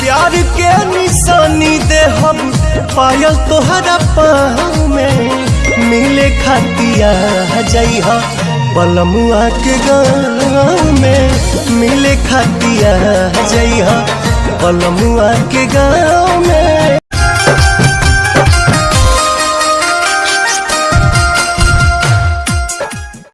प्यार के निशानी दे हम, पायल तोहरा पाँव में मिले खातिया जइहा, बलमुआ के गाँव में मिले खातिया जइहा, बलमुआ के गाँव में